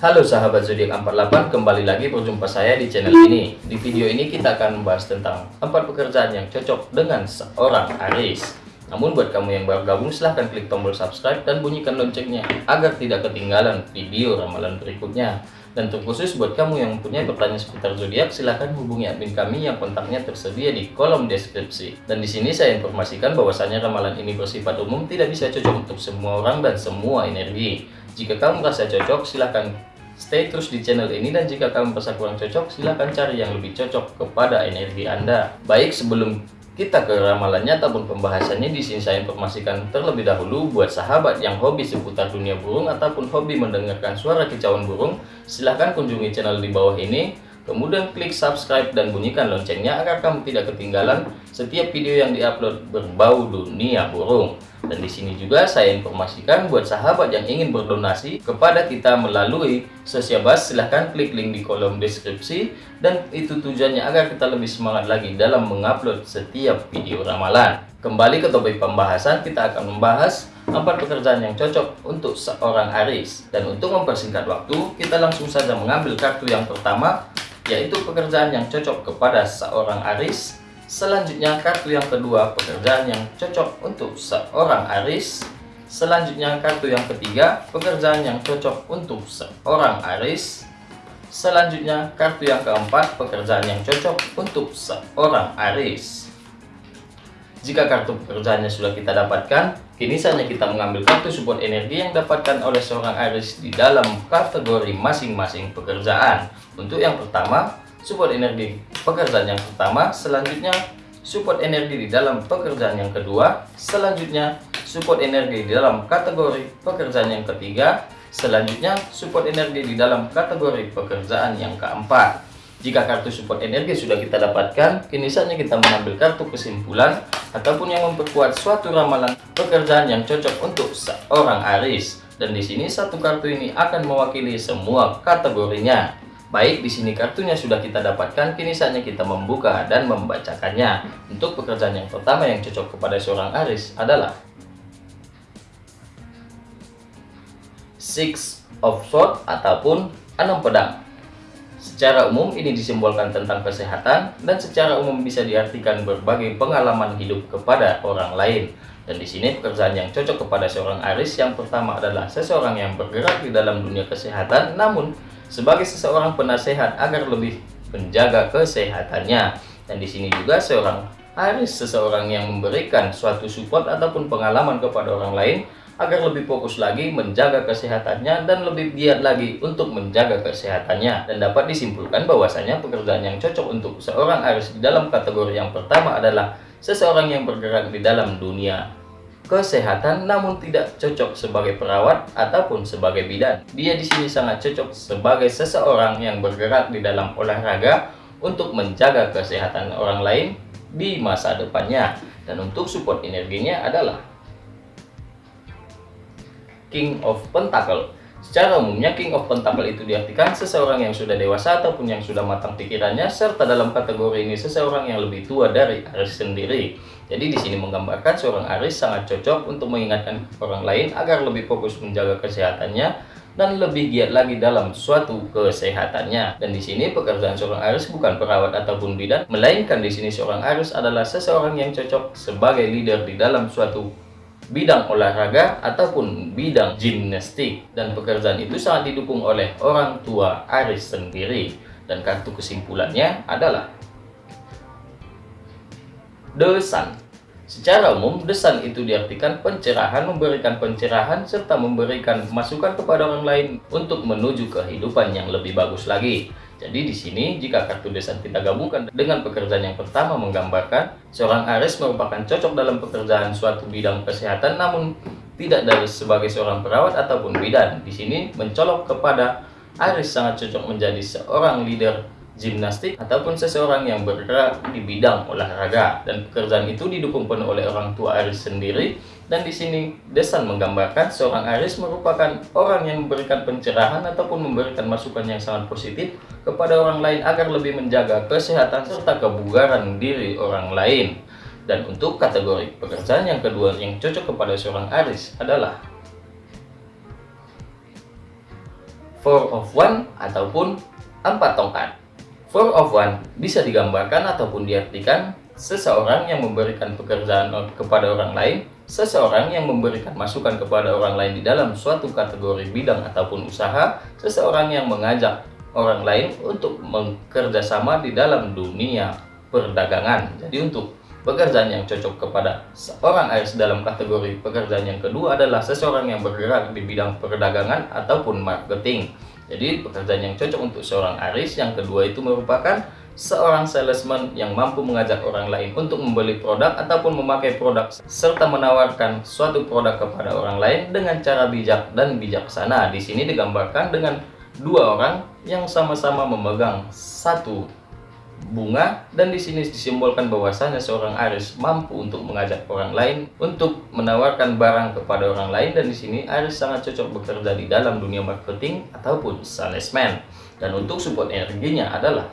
Halo sahabat zodiak 48, kembali lagi berjumpa saya di channel ini. Di video ini kita akan membahas tentang empat pekerjaan yang cocok dengan seorang Aris. Namun buat kamu yang baru gabung silahkan klik tombol subscribe dan bunyikan loncengnya agar tidak ketinggalan video ramalan berikutnya. Dan terkhusus buat kamu yang punya pertanyaan seputar zodiak silahkan hubungi admin kami yang kontaknya tersedia di kolom deskripsi. Dan di sini saya informasikan bahwasanya ramalan ini bersifat umum tidak bisa cocok untuk semua orang dan semua energi. Jika kamu merasa cocok silahkan Stay terus di channel ini dan jika kamu merasa kurang cocok, silahkan cari yang lebih cocok kepada energi Anda. Baik, sebelum kita ke ramalannya ataupun pembahasannya di sini saya informasikan terlebih dahulu buat sahabat yang hobi seputar dunia burung ataupun hobi mendengarkan suara kicauan burung, silahkan kunjungi channel di bawah ini. Kemudian klik subscribe dan bunyikan loncengnya agar kamu tidak ketinggalan setiap video yang diupload berbau dunia burung. Dan di sini juga saya informasikan buat sahabat yang ingin berdonasi kepada kita melalui Sosiabas, silahkan klik link di kolom deskripsi dan itu tujuannya agar kita lebih semangat lagi dalam mengupload setiap video ramalan. Kembali ke topik pembahasan, kita akan membahas empat pekerjaan yang cocok untuk seorang Aris. Dan untuk mempersingkat waktu, kita langsung saja mengambil kartu yang pertama, yaitu pekerjaan yang cocok kepada seorang Aris Selanjutnya kartu yang kedua pekerjaan yang cocok untuk seorang Aris. Selanjutnya kartu yang ketiga pekerjaan yang cocok untuk seorang Aris. Selanjutnya kartu yang keempat pekerjaan yang cocok untuk seorang Aris. Jika kartu pekerjaannya sudah kita dapatkan, kini saatnya kita mengambil kartu support energi yang dapatkan oleh seorang Aris di dalam kategori masing-masing pekerjaan. Untuk yang pertama, support energi pekerjaan yang pertama selanjutnya support energi di dalam pekerjaan yang kedua selanjutnya support energi di dalam kategori pekerjaan yang ketiga selanjutnya support energi di dalam kategori pekerjaan yang keempat jika kartu support energi sudah kita dapatkan kini saatnya kita mengambil kartu kesimpulan ataupun yang memperkuat suatu ramalan pekerjaan yang cocok untuk seorang Aris dan di sini satu kartu ini akan mewakili semua kategorinya Baik, di sini kartunya sudah kita dapatkan, kini saatnya kita membuka dan membacakannya. Untuk pekerjaan yang pertama yang cocok kepada seorang Aris adalah Six of Swords ataupun enam pedang. Secara umum ini disimbolkan tentang kesehatan dan secara umum bisa diartikan berbagai pengalaman hidup kepada orang lain. Dan di sini pekerjaan yang cocok kepada seorang Aris yang pertama adalah seseorang yang bergerak di dalam dunia kesehatan namun sebagai seseorang penasehat agar lebih menjaga kesehatannya. Dan di sini juga seorang Aris seseorang yang memberikan suatu support ataupun pengalaman kepada orang lain agar lebih fokus lagi menjaga kesehatannya dan lebih giat lagi untuk menjaga kesehatannya dan dapat disimpulkan bahwasanya pekerjaan yang cocok untuk seorang Aris di dalam kategori yang pertama adalah seseorang yang bergerak di dalam dunia kesehatan namun tidak cocok sebagai perawat ataupun sebagai bidan. Dia di sini sangat cocok sebagai seseorang yang bergerak di dalam olahraga untuk menjaga kesehatan orang lain di masa depannya. Dan untuk support energinya adalah King of Pentacle Secara umumnya King of Pentacle itu diartikan seseorang yang sudah dewasa ataupun yang sudah matang pikirannya serta dalam kategori ini seseorang yang lebih tua dari Aris sendiri. Jadi di sini menggambarkan seorang Aris sangat cocok untuk mengingatkan orang lain agar lebih fokus menjaga kesehatannya dan lebih giat lagi dalam suatu kesehatannya. Dan di sini pekerjaan seorang Aris bukan perawat ataupun bidan, melainkan di sini seorang Aris adalah seseorang yang cocok sebagai leader di dalam suatu bidang olahraga ataupun bidang gimnastik. Dan pekerjaan itu sangat didukung oleh orang tua Aris sendiri. Dan kartu kesimpulannya adalah The Sun Secara umum, desan itu diartikan pencerahan, memberikan pencerahan, serta memberikan masukan kepada orang lain untuk menuju kehidupan yang lebih bagus lagi. Jadi di sini jika kartu desa kita gabungkan dengan pekerjaan yang pertama menggambarkan seorang Aries merupakan cocok dalam pekerjaan suatu bidang kesehatan namun tidak dari sebagai seorang perawat ataupun bidan. Di sini mencolok kepada Aries sangat cocok menjadi seorang leader gimnastik ataupun seseorang yang bergerak di bidang olahraga dan pekerjaan itu didukung penuh oleh orang tua Aris sendiri dan di sini Desan menggambarkan seorang Aris merupakan orang yang memberikan pencerahan ataupun memberikan masukan yang sangat positif kepada orang lain agar lebih menjaga kesehatan serta kebugaran diri orang lain dan untuk kategori pekerjaan yang kedua yang cocok kepada seorang Aris adalah Four of One ataupun empat tongkat. Four of One bisa digambarkan ataupun diartikan seseorang yang memberikan pekerjaan kepada orang lain, seseorang yang memberikan masukan kepada orang lain di dalam suatu kategori bidang ataupun usaha, seseorang yang mengajak orang lain untuk bekerja sama di dalam dunia perdagangan. Jadi untuk pekerjaan yang cocok kepada seorang Aries dalam kategori pekerjaan yang kedua adalah seseorang yang bergerak di bidang perdagangan ataupun marketing. Jadi pekerjaan yang cocok untuk seorang Aries yang kedua itu merupakan seorang salesman yang mampu mengajak orang lain untuk membeli produk ataupun memakai produk serta menawarkan suatu produk kepada orang lain dengan cara bijak dan bijaksana. Di sini digambarkan dengan dua orang yang sama-sama memegang satu bunga dan di sini disimbolkan bahwasanya seorang Aris mampu untuk mengajak orang lain untuk menawarkan barang kepada orang lain dan di sini Aris sangat cocok bekerja di dalam dunia marketing ataupun salesman. Dan untuk support energinya adalah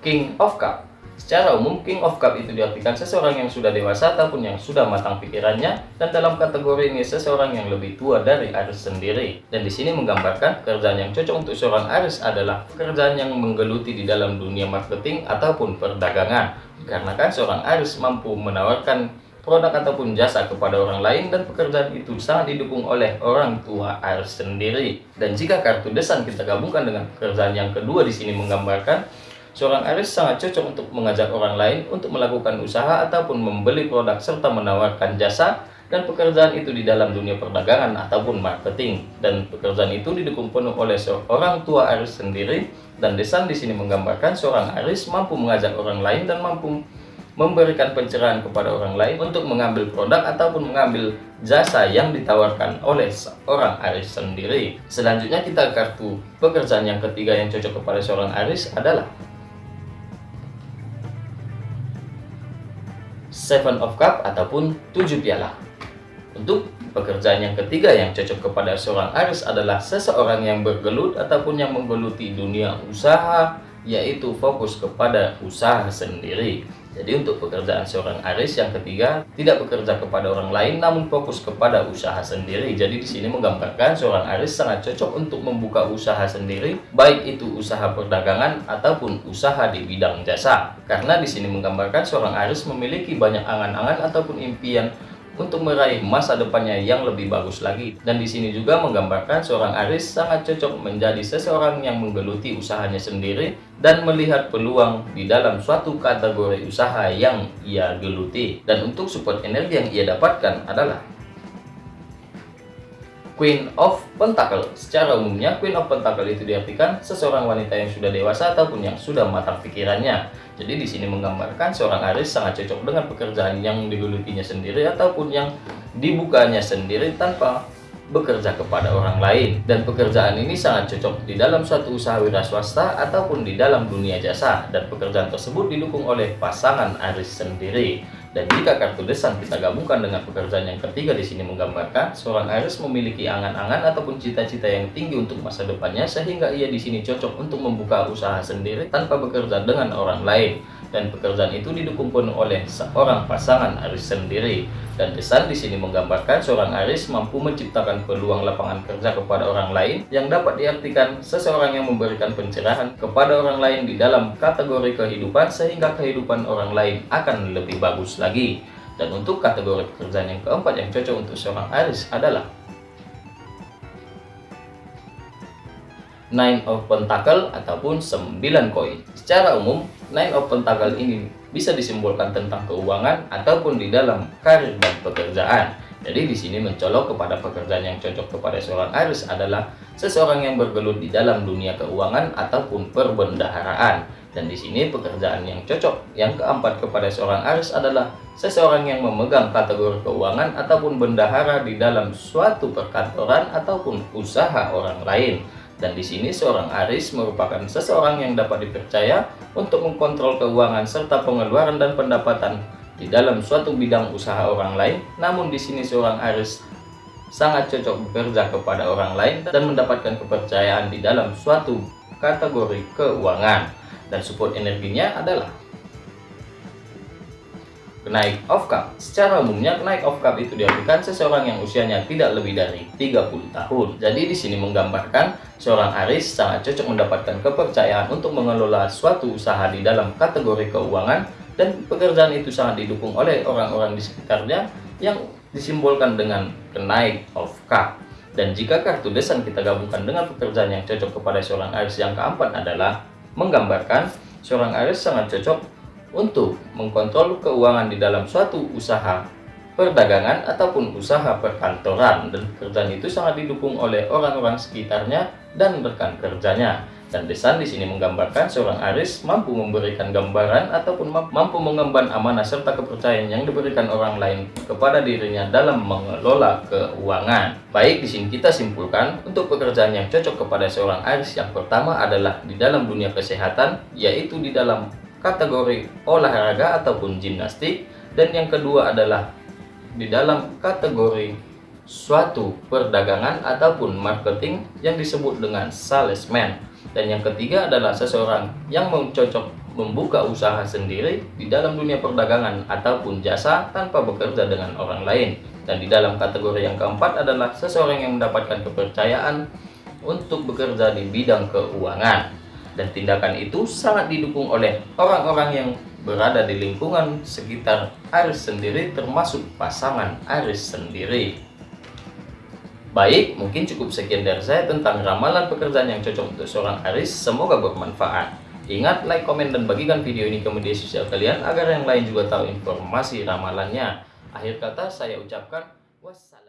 King of Cup Secara umum, King of Cup itu diartikan seseorang yang sudah dewasa ataupun yang sudah matang pikirannya, dan dalam kategori ini seseorang yang lebih tua dari Aris sendiri. Dan di sini menggambarkan pekerjaan yang cocok untuk seorang Aris adalah pekerjaan yang menggeluti di dalam dunia marketing ataupun perdagangan. Karena kan seorang Aris mampu menawarkan produk ataupun jasa kepada orang lain dan pekerjaan itu sangat didukung oleh orang tua Aris sendiri. Dan jika kartu desan kita gabungkan dengan pekerjaan yang kedua di sini menggambarkan Seorang Aries sangat cocok untuk mengajak orang lain untuk melakukan usaha ataupun membeli produk serta menawarkan jasa dan pekerjaan itu di dalam dunia perdagangan ataupun marketing dan pekerjaan itu didukung penuh oleh seorang tua Aries sendiri dan desain di sini menggambarkan seorang Aries mampu mengajak orang lain dan mampu memberikan pencerahan kepada orang lain untuk mengambil produk ataupun mengambil jasa yang ditawarkan oleh seorang Aries sendiri. Selanjutnya kita kartu pekerjaan yang ketiga yang cocok kepada seorang Aries adalah Seven of Cup ataupun tujuh piala. Untuk pekerjaan yang ketiga yang cocok kepada seorang Aries adalah seseorang yang bergelut ataupun yang menggeluti dunia usaha, yaitu fokus kepada usaha sendiri. Jadi untuk pekerjaan seorang Aris yang ketiga tidak bekerja kepada orang lain namun fokus kepada usaha sendiri. Jadi di sini menggambarkan seorang Aris sangat cocok untuk membuka usaha sendiri baik itu usaha perdagangan ataupun usaha di bidang jasa. Karena di sini menggambarkan seorang Aris memiliki banyak angan-angan ataupun impian untuk meraih masa depannya yang lebih bagus lagi. Dan di sini juga menggambarkan seorang Aris sangat cocok menjadi seseorang yang menggeluti usahanya sendiri dan melihat peluang di dalam suatu kategori usaha yang ia geluti. Dan untuk support energi yang ia dapatkan adalah Queen of Pentacle. Secara umumnya, Queen of Pentacle itu diartikan seseorang wanita yang sudah dewasa ataupun yang sudah matang pikirannya. Jadi di sini menggambarkan seorang Aris sangat cocok dengan pekerjaan yang digelutinya sendiri ataupun yang dibukanya sendiri tanpa bekerja kepada orang lain. Dan pekerjaan ini sangat cocok di dalam suatu usaha wira swasta ataupun di dalam dunia jasa. Dan pekerjaan tersebut didukung oleh pasangan Aris sendiri. Dan jika kartu desan kita gabungkan dengan pekerjaan yang ketiga di sini menggambarkan seorang Aries memiliki angan-angan ataupun cita-cita yang tinggi untuk masa depannya sehingga ia di sini cocok untuk membuka usaha sendiri tanpa bekerja dengan orang lain dan pekerjaan itu didukung oleh seorang pasangan Aris sendiri. Dan pesan di sini menggambarkan seorang Aris mampu menciptakan peluang lapangan kerja kepada orang lain yang dapat diartikan seseorang yang memberikan pencerahan kepada orang lain di dalam kategori kehidupan sehingga kehidupan orang lain akan lebih bagus lagi. Dan untuk kategori pekerjaan yang keempat yang cocok untuk seorang Aris adalah Nine of Pentacle ataupun 9 koin. Secara umum, Nine of Pentacle ini bisa disimbolkan tentang keuangan ataupun di dalam karir dan pekerjaan. Jadi di sini mencolok kepada pekerjaan yang cocok kepada seorang Aries adalah seseorang yang bergelut di dalam dunia keuangan ataupun perbendaharaan. Dan di sini pekerjaan yang cocok yang keempat kepada seorang Aries adalah seseorang yang memegang kategori keuangan ataupun bendahara di dalam suatu perkantoran ataupun usaha orang lain. Dan di sini seorang Aris merupakan seseorang yang dapat dipercaya untuk mengkontrol keuangan serta pengeluaran dan pendapatan di dalam suatu bidang usaha orang lain. Namun di sini seorang Aris sangat cocok bekerja kepada orang lain dan mendapatkan kepercayaan di dalam suatu kategori keuangan. Dan support energinya adalah Kenaik of Cup Secara umumnya kenaik of Cup itu diartikan seseorang yang usianya tidak lebih dari 30 tahun. Jadi di sini menggambarkan seorang Aris sangat cocok mendapatkan kepercayaan untuk mengelola suatu usaha di dalam kategori keuangan dan pekerjaan itu sangat didukung oleh orang-orang di sekitarnya yang disimbolkan dengan kenaik of Cup. Dan jika kartu desan kita gabungkan dengan pekerjaan yang cocok kepada seorang Aris yang keempat adalah menggambarkan seorang Aris sangat cocok untuk mengkontrol keuangan di dalam suatu usaha perdagangan ataupun usaha perkantoran. Dan pekerjaan itu sangat didukung oleh orang-orang sekitarnya dan rekan kerjanya dan desain di sini menggambarkan seorang Aris mampu memberikan gambaran ataupun mampu mengemban amanah serta kepercayaan yang diberikan orang lain kepada dirinya dalam mengelola keuangan. Baik, di sini kita simpulkan untuk pekerjaan yang cocok kepada seorang Aris yang pertama adalah di dalam dunia kesehatan, yaitu di dalam kategori olahraga ataupun gimnastik dan yang kedua adalah di dalam kategori suatu perdagangan ataupun marketing yang disebut dengan salesman dan yang ketiga adalah seseorang yang mau cocok membuka usaha sendiri di dalam dunia perdagangan ataupun jasa tanpa bekerja dengan orang lain dan di dalam kategori yang keempat adalah seseorang yang mendapatkan kepercayaan untuk bekerja di bidang keuangan dan tindakan itu sangat didukung oleh orang-orang yang berada di lingkungan sekitar Aris sendiri termasuk pasangan Aris sendiri. Baik, mungkin cukup sekian dari saya tentang ramalan pekerjaan yang cocok untuk seorang Aris. Semoga bermanfaat. Ingat, like, komen, dan bagikan video ini ke media sosial kalian agar yang lain juga tahu informasi ramalannya. Akhir kata saya ucapkan wassalam.